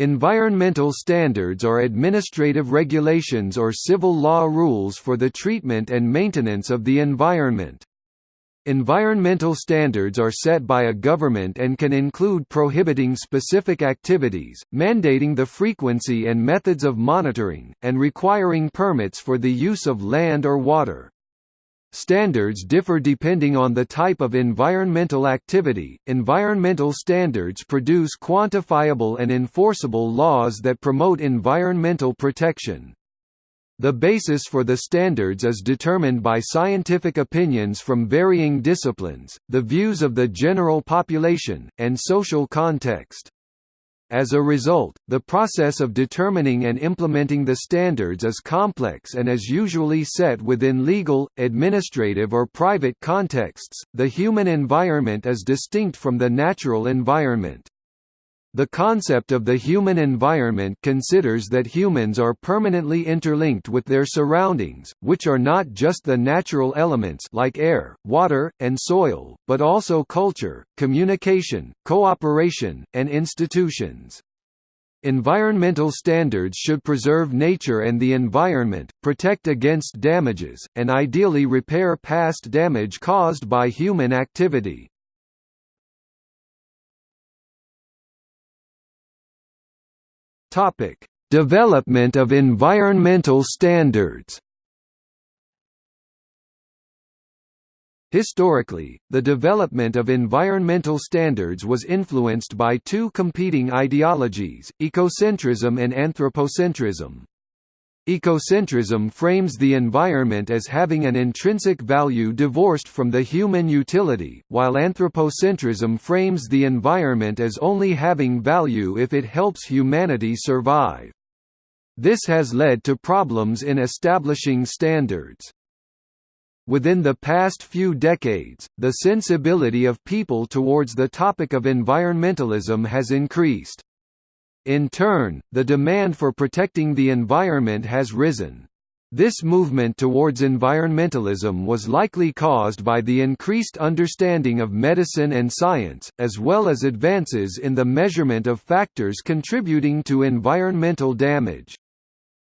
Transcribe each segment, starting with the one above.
Environmental standards are administrative regulations or civil law rules for the treatment and maintenance of the environment. Environmental standards are set by a government and can include prohibiting specific activities, mandating the frequency and methods of monitoring, and requiring permits for the use of land or water. Standards differ depending on the type of environmental activity. Environmental standards produce quantifiable and enforceable laws that promote environmental protection. The basis for the standards is determined by scientific opinions from varying disciplines, the views of the general population, and social context. As a result, the process of determining and implementing the standards is complex and is usually set within legal, administrative or private contexts. The human environment is distinct from the natural environment. The concept of the human environment considers that humans are permanently interlinked with their surroundings, which are not just the natural elements like air, water, and soil, but also culture, communication, cooperation, and institutions. Environmental standards should preserve nature and the environment, protect against damages, and ideally repair past damage caused by human activity. Topic: Development of environmental standards. Historically, the development of environmental standards was influenced by two competing ideologies, ecocentrism and anthropocentrism. Ecocentrism frames the environment as having an intrinsic value divorced from the human utility, while anthropocentrism frames the environment as only having value if it helps humanity survive. This has led to problems in establishing standards. Within the past few decades, the sensibility of people towards the topic of environmentalism has increased. In turn, the demand for protecting the environment has risen. This movement towards environmentalism was likely caused by the increased understanding of medicine and science, as well as advances in the measurement of factors contributing to environmental damage.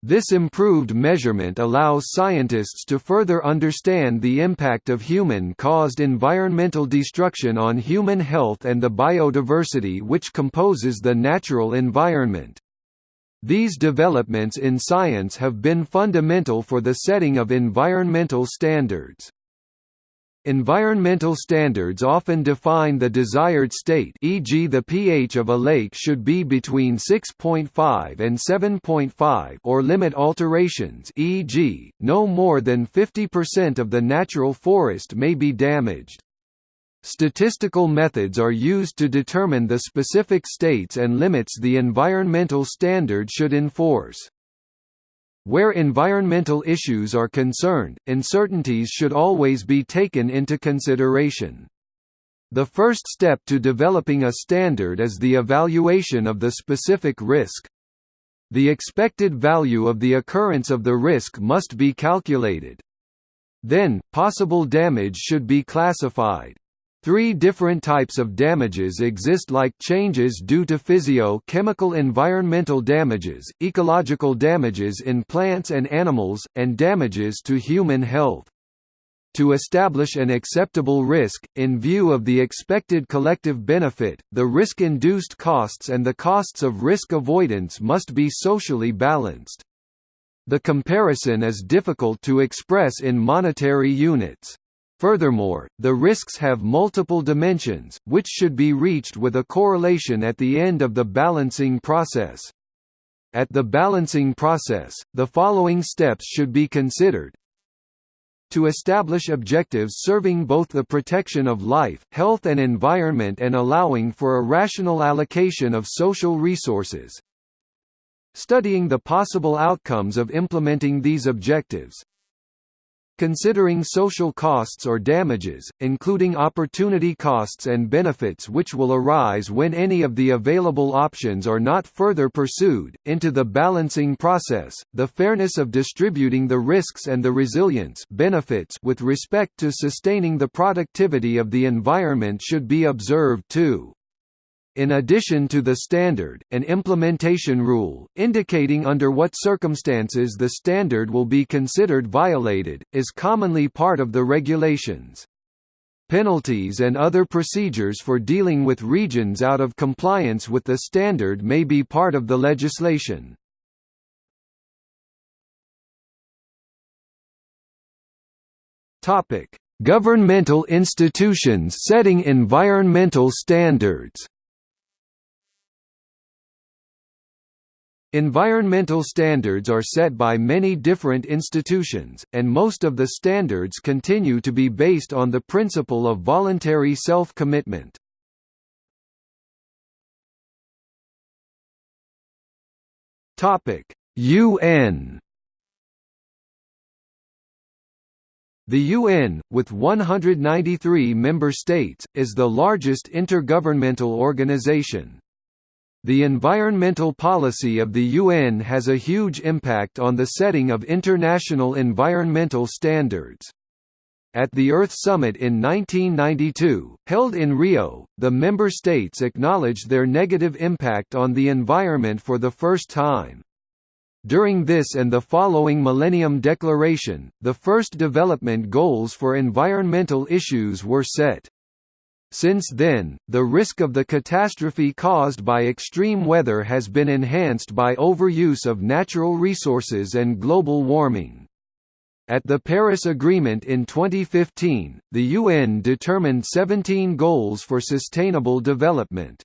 This improved measurement allows scientists to further understand the impact of human-caused environmental destruction on human health and the biodiversity which composes the natural environment. These developments in science have been fundamental for the setting of environmental standards. Environmental standards often define the desired state e.g. the pH of a lake should be between 6.5 and 7.5 or limit alterations e.g., no more than 50% of the natural forest may be damaged. Statistical methods are used to determine the specific states and limits the environmental standard should enforce. Where environmental issues are concerned, uncertainties should always be taken into consideration. The first step to developing a standard is the evaluation of the specific risk. The expected value of the occurrence of the risk must be calculated. Then, possible damage should be classified. Three different types of damages exist like changes due to physio-chemical environmental damages, ecological damages in plants and animals, and damages to human health. To establish an acceptable risk, in view of the expected collective benefit, the risk-induced costs and the costs of risk avoidance must be socially balanced. The comparison is difficult to express in monetary units. Furthermore, the risks have multiple dimensions, which should be reached with a correlation at the end of the balancing process. At the balancing process, the following steps should be considered. To establish objectives serving both the protection of life, health and environment and allowing for a rational allocation of social resources. Studying the possible outcomes of implementing these objectives. Considering social costs or damages, including opportunity costs and benefits which will arise when any of the available options are not further pursued, into the balancing process, the fairness of distributing the risks and the resilience benefits with respect to sustaining the productivity of the environment should be observed too. In addition to the standard, an implementation rule, indicating under what circumstances the standard will be considered violated, is commonly part of the regulations. Penalties and other procedures for dealing with regions out of compliance with the standard may be part of the legislation. Topic: Governmental institutions setting environmental standards. Environmental standards are set by many different institutions, and most of the standards continue to be based on the principle of voluntary self-commitment. UN The UN, with 193 member states, is the largest intergovernmental organization. The environmental policy of the UN has a huge impact on the setting of international environmental standards. At the Earth Summit in 1992, held in Rio, the member states acknowledged their negative impact on the environment for the first time. During this and the following Millennium Declaration, the first development goals for environmental issues were set. Since then, the risk of the catastrophe caused by extreme weather has been enhanced by overuse of natural resources and global warming. At the Paris Agreement in 2015, the UN determined 17 goals for sustainable development.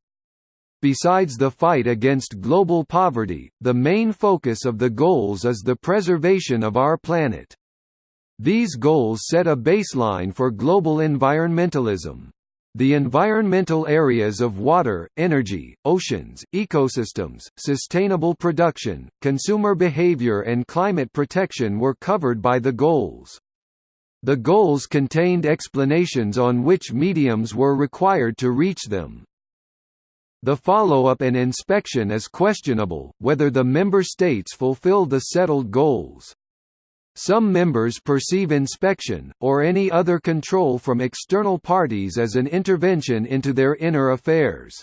Besides the fight against global poverty, the main focus of the goals is the preservation of our planet. These goals set a baseline for global environmentalism. The environmental areas of water, energy, oceans, ecosystems, sustainable production, consumer behavior and climate protection were covered by the goals. The goals contained explanations on which mediums were required to reach them. The follow-up and inspection is questionable, whether the member states fulfill the settled goals. Some members perceive inspection, or any other control from external parties as an intervention into their inner affairs.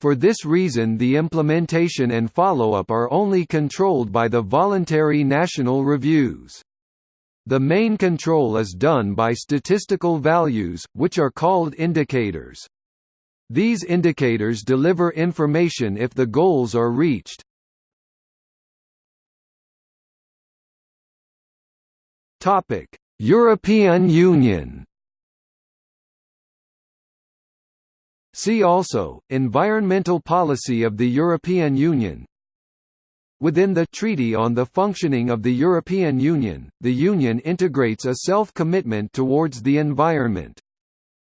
For this reason the implementation and follow-up are only controlled by the voluntary national reviews. The main control is done by statistical values, which are called indicators. These indicators deliver information if the goals are reached. Topic: European Union. See also Environmental policy of the European Union. Within the Treaty on the Functioning of the European Union, the Union integrates a self-commitment towards the environment.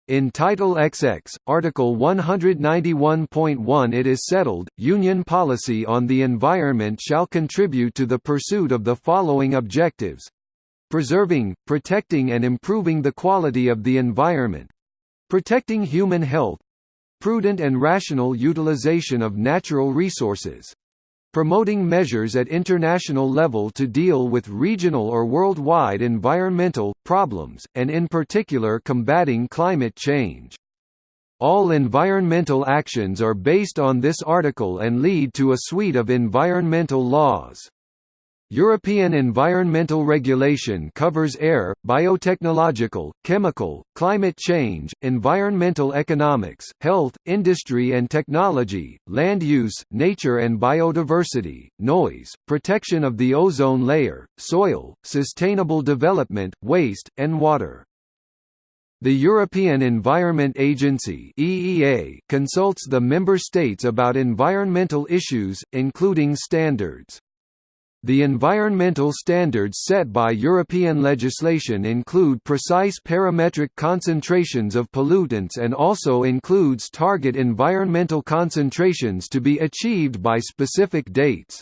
In Title XX, Article 191.1 it is settled, Union policy on the environment shall contribute to the pursuit of the following objectives preserving, protecting and improving the quality of the environment protecting human health prudent and rational utilization of natural resources promoting measures at international level to deal with regional or worldwide environmental, problems, and in particular combating climate change. All environmental actions are based on this article and lead to a suite of environmental laws. European environmental regulation covers air, biotechnological, chemical, climate change, environmental economics, health, industry and technology, land use, nature and biodiversity, noise, protection of the ozone layer, soil, sustainable development, waste, and water. The European Environment Agency (EEA) consults the member states about environmental issues, including standards. The environmental standards set by European legislation include precise parametric concentrations of pollutants and also includes target environmental concentrations to be achieved by specific dates.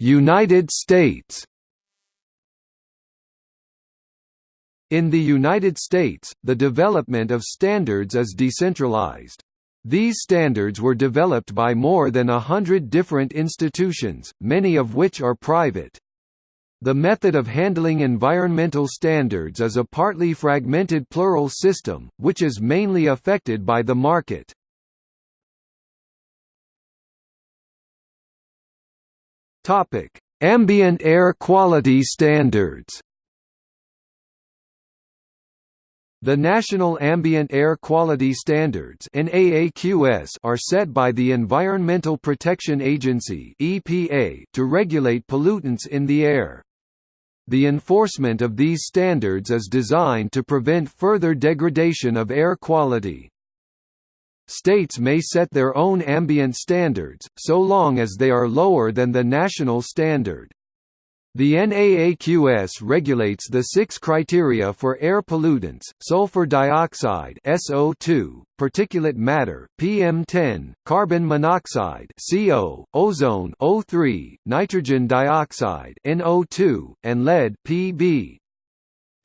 United States In the United States, the development of standards is decentralized. These standards were developed by more than a hundred different institutions, many of which are private. The method of handling environmental standards is a partly fragmented plural system, which is mainly affected by the market. Ambient air quality standards The National Ambient Air Quality Standards are set by the Environmental Protection Agency to regulate pollutants in the air. The enforcement of these standards is designed to prevent further degradation of air quality. States may set their own ambient standards, so long as they are lower than the national standard. The NAAQS regulates the six criteria for air pollutants, sulfur dioxide SO2, particulate matter PM10, carbon monoxide CO, ozone O3, nitrogen dioxide NO2, and lead Pb.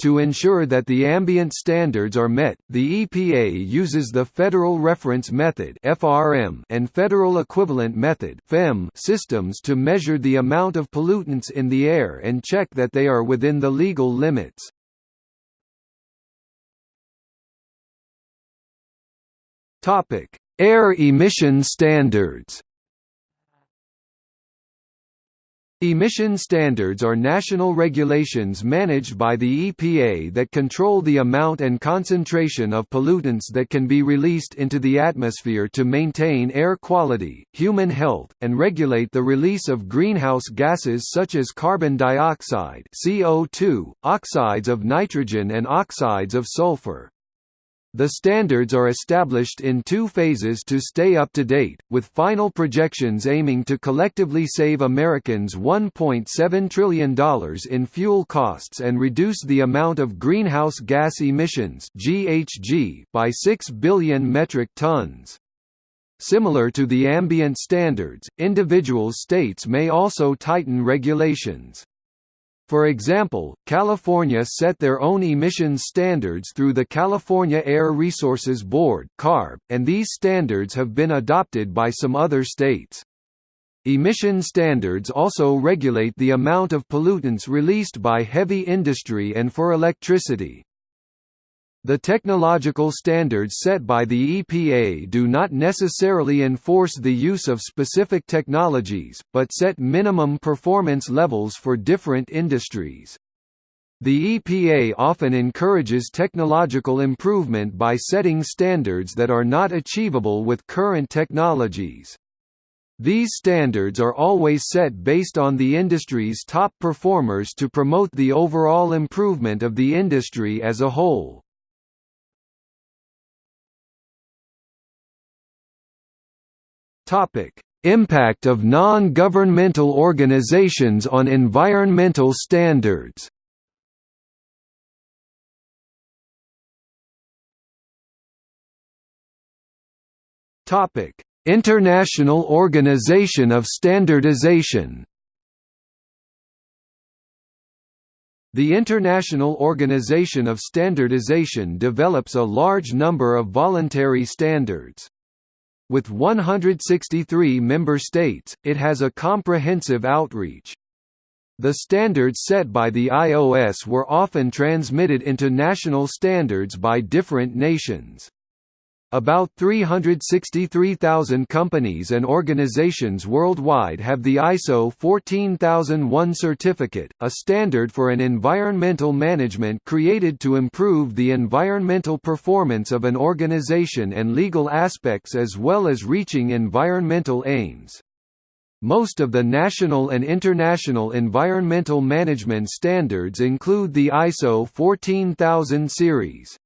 To ensure that the ambient standards are met, the EPA uses the Federal Reference Method (FRM) and Federal Equivalent Method (FEM) systems to measure the amount of pollutants in the air and check that they are within the legal limits. Topic: Air emission standards. Emission standards are national regulations managed by the EPA that control the amount and concentration of pollutants that can be released into the atmosphere to maintain air quality, human health, and regulate the release of greenhouse gases such as carbon dioxide CO2, oxides of nitrogen and oxides of sulfur. The standards are established in two phases to stay up to date, with final projections aiming to collectively save Americans $1.7 trillion in fuel costs and reduce the amount of greenhouse gas emissions (GHG) by 6 billion metric tons. Similar to the ambient standards, individual states may also tighten regulations. For example, California set their own emissions standards through the California Air Resources Board (CARB), and these standards have been adopted by some other states. Emission standards also regulate the amount of pollutants released by heavy industry and for electricity. The technological standards set by the EPA do not necessarily enforce the use of specific technologies, but set minimum performance levels for different industries. The EPA often encourages technological improvement by setting standards that are not achievable with current technologies. These standards are always set based on the industry's top performers to promote the overall improvement of the industry as a whole. Impact of non-governmental organizations on environmental standards. International Organization of Standardization. The International Organization of Standardization develops a large number of voluntary standards. With 163 member states, it has a comprehensive outreach. The standards set by the IOS were often transmitted into national standards by different nations. About 363,000 companies and organizations worldwide have the ISO 14001 certificate, a standard for an environmental management created to improve the environmental performance of an organization and legal aspects as well as reaching environmental aims. Most of the national and international environmental management standards include the ISO 14000 series.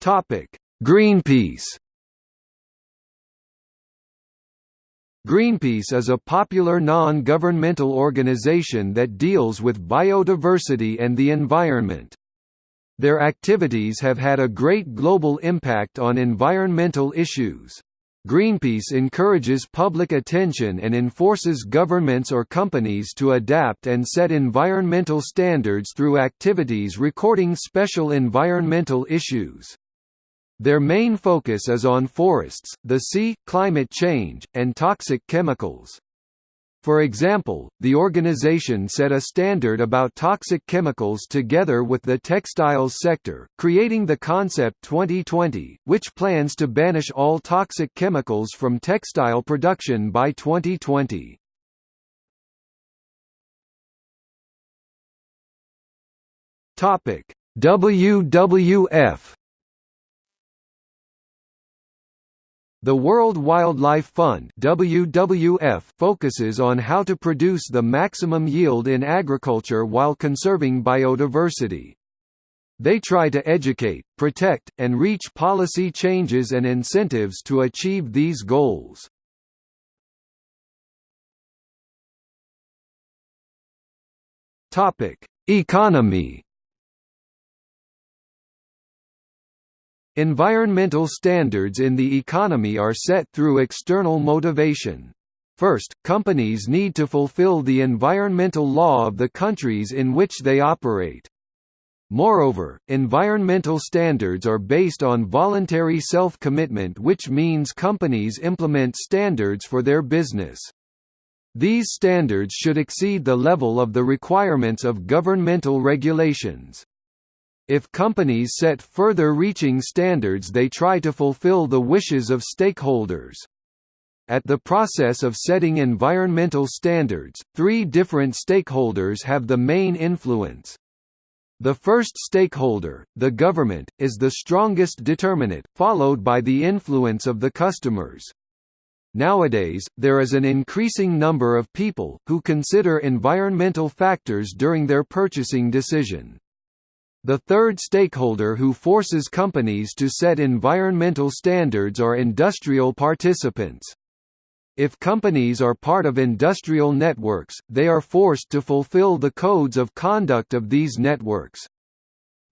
Topic: Greenpeace. Greenpeace is a popular non-governmental organization that deals with biodiversity and the environment. Their activities have had a great global impact on environmental issues. Greenpeace encourages public attention and enforces governments or companies to adapt and set environmental standards through activities recording special environmental issues. Their main focus is on forests, the sea, climate change, and toxic chemicals. For example, the organization set a standard about toxic chemicals together with the textiles sector, creating the Concept 2020, which plans to banish all toxic chemicals from textile production by 2020. WWF The World Wildlife Fund WWF focuses on how to produce the maximum yield in agriculture while conserving biodiversity. They try to educate, protect, and reach policy changes and incentives to achieve these goals. Economy Environmental standards in the economy are set through external motivation. First, companies need to fulfill the environmental law of the countries in which they operate. Moreover, environmental standards are based on voluntary self-commitment which means companies implement standards for their business. These standards should exceed the level of the requirements of governmental regulations. If companies set further reaching standards they try to fulfill the wishes of stakeholders. At the process of setting environmental standards, three different stakeholders have the main influence. The first stakeholder, the government, is the strongest determinant, followed by the influence of the customers. Nowadays, there is an increasing number of people, who consider environmental factors during their purchasing decision. The third stakeholder who forces companies to set environmental standards are industrial participants. If companies are part of industrial networks, they are forced to fulfill the codes of conduct of these networks.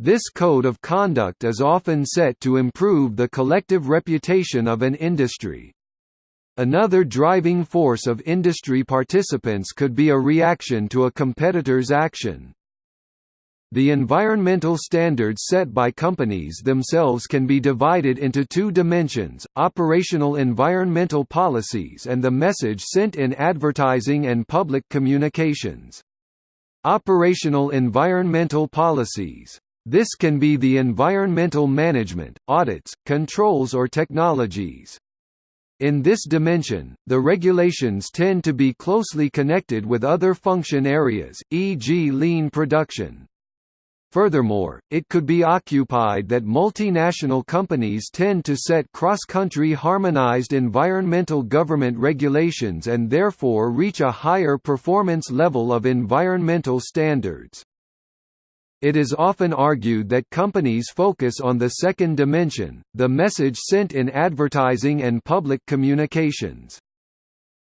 This code of conduct is often set to improve the collective reputation of an industry. Another driving force of industry participants could be a reaction to a competitor's action. The environmental standards set by companies themselves can be divided into two dimensions, operational environmental policies and the message sent in advertising and public communications. Operational environmental policies. This can be the environmental management, audits, controls or technologies. In this dimension, the regulations tend to be closely connected with other function areas, e.g. lean production. Furthermore, it could be occupied that multinational companies tend to set cross-country harmonized environmental government regulations and therefore reach a higher performance level of environmental standards. It is often argued that companies focus on the second dimension, the message sent in advertising and public communications.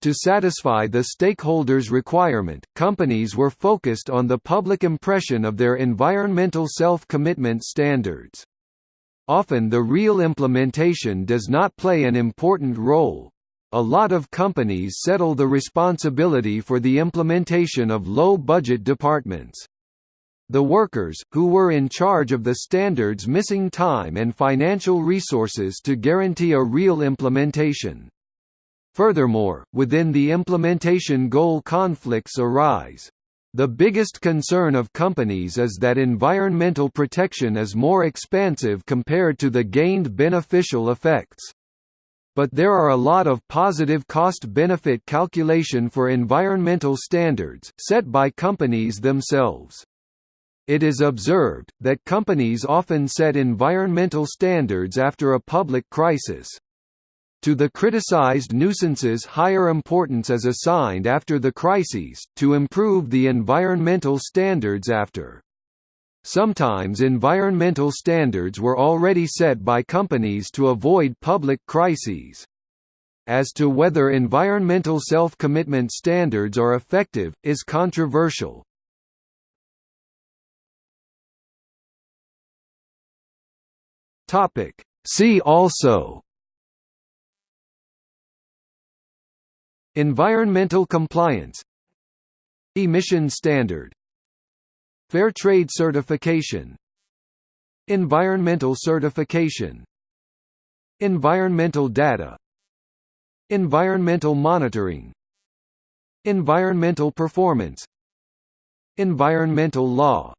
To satisfy the stakeholders' requirement, companies were focused on the public impression of their environmental self-commitment standards. Often the real implementation does not play an important role. A lot of companies settle the responsibility for the implementation of low-budget departments. The workers, who were in charge of the standards missing time and financial resources to guarantee a real implementation. Furthermore, within the implementation goal conflicts arise. The biggest concern of companies is that environmental protection is more expansive compared to the gained beneficial effects. But there are a lot of positive cost-benefit calculation for environmental standards, set by companies themselves. It is observed, that companies often set environmental standards after a public crisis. To the criticized nuisances higher importance is assigned after the crises, to improve the environmental standards after. Sometimes environmental standards were already set by companies to avoid public crises. As to whether environmental self-commitment standards are effective, is controversial. See also Environmental compliance. Emission standard. Fair trade certification. Environmental certification. Environmental data. Environmental monitoring. Environmental performance. Environmental law